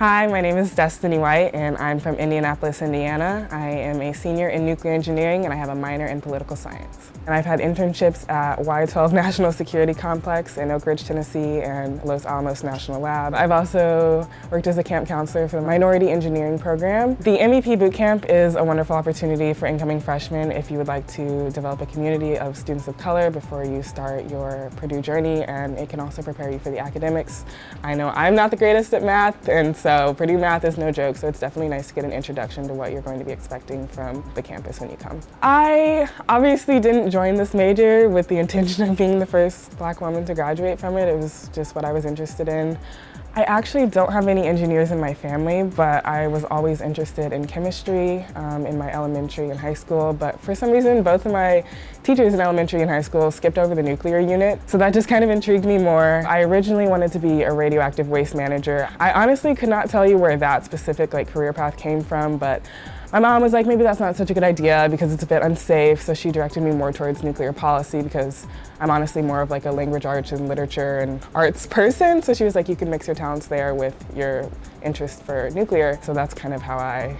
Hi, my name is Destiny White and I'm from Indianapolis, Indiana. I am a senior in nuclear engineering and I have a minor in political science. And I've had internships at Y-12 National Security Complex in Oak Ridge, Tennessee and Los Alamos National Lab. I've also worked as a camp counselor for the Minority Engineering Program. The MEP Bootcamp is a wonderful opportunity for incoming freshmen if you would like to develop a community of students of color before you start your Purdue journey and it can also prepare you for the academics. I know I'm not the greatest at math and so Purdue math is no joke, so it's definitely nice to get an introduction to what you're going to be expecting from the campus when you come. I obviously didn't join this major with the intention of being the first black woman to graduate from it. It was just what I was interested in. I actually don't have any engineers in my family, but I was always interested in chemistry um, in my elementary and high school. But for some reason, both of my teachers in elementary and high school skipped over the nuclear unit. So that just kind of intrigued me more. I originally wanted to be a radioactive waste manager. I honestly could not tell you where that specific like career path came from, but my mom was like, maybe that's not such a good idea because it's a bit unsafe, so she directed me more towards nuclear policy because I'm honestly more of like a language arts and literature and arts person, so she was like, you can mix your talents there with your interest for nuclear. So that's kind of how I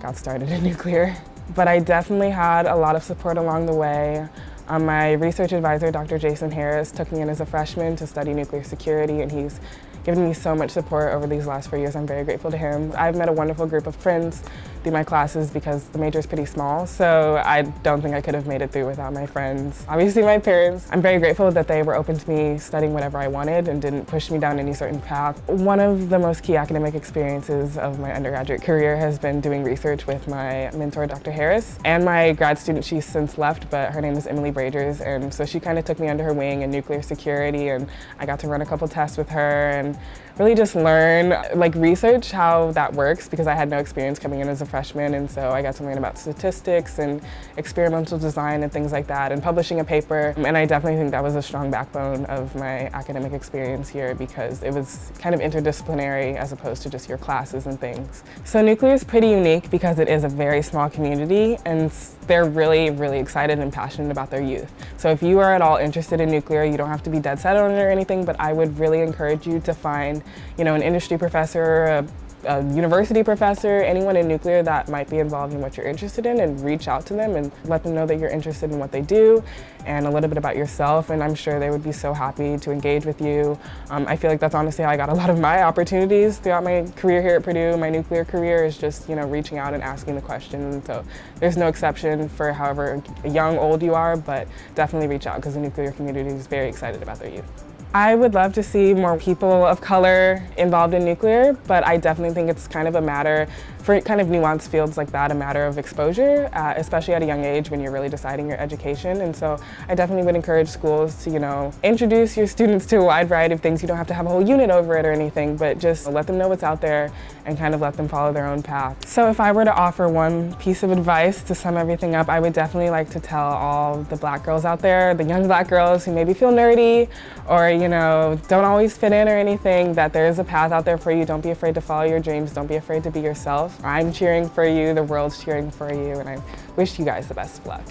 got started in nuclear. But I definitely had a lot of support along the way. Um, my research advisor, Dr. Jason Harris, took me in as a freshman to study nuclear security and he's given me so much support over these last four years. I'm very grateful to him. I've met a wonderful group of friends through my classes because the major is pretty small, so I don't think I could have made it through without my friends. Obviously my parents, I'm very grateful that they were open to me studying whatever I wanted and didn't push me down any certain path. One of the most key academic experiences of my undergraduate career has been doing research with my mentor, Dr. Harris, and my grad student, she's since left, but her name is Emily Bragers, and so she kind of took me under her wing in nuclear security, and I got to run a couple tests with her, and really just learn, like research how that works because I had no experience coming in as a freshman and so I got to learn about statistics and experimental design and things like that and publishing a paper and I definitely think that was a strong backbone of my academic experience here because it was kind of interdisciplinary as opposed to just your classes and things. So nuclear is pretty unique because it is a very small community and they're really, really excited and passionate about their youth. So if you are at all interested in nuclear, you don't have to be dead set on it or anything, but I would really encourage you to find, you know, an industry professor, a a university professor, anyone in nuclear that might be involved in what you're interested in and reach out to them and let them know that you're interested in what they do and a little bit about yourself and I'm sure they would be so happy to engage with you. Um, I feel like that's honestly how I got a lot of my opportunities throughout my career here at Purdue. My nuclear career is just, you know, reaching out and asking the questions. So there's no exception for however young, old you are, but definitely reach out because the nuclear community is very excited about their youth. I would love to see more people of color involved in nuclear, but I definitely think it's kind of a matter for kind of nuanced fields like that, a matter of exposure, uh, especially at a young age when you're really deciding your education. And so I definitely would encourage schools to, you know, introduce your students to a wide variety of things. You don't have to have a whole unit over it or anything, but just let them know what's out there and kind of let them follow their own path. So if I were to offer one piece of advice to sum everything up, I would definitely like to tell all the black girls out there, the young black girls who maybe feel nerdy or, you know, don't always fit in or anything, that there is a path out there for you. Don't be afraid to follow your dreams. Don't be afraid to be yourself. I'm cheering for you, the world's cheering for you, and I wish you guys the best of luck.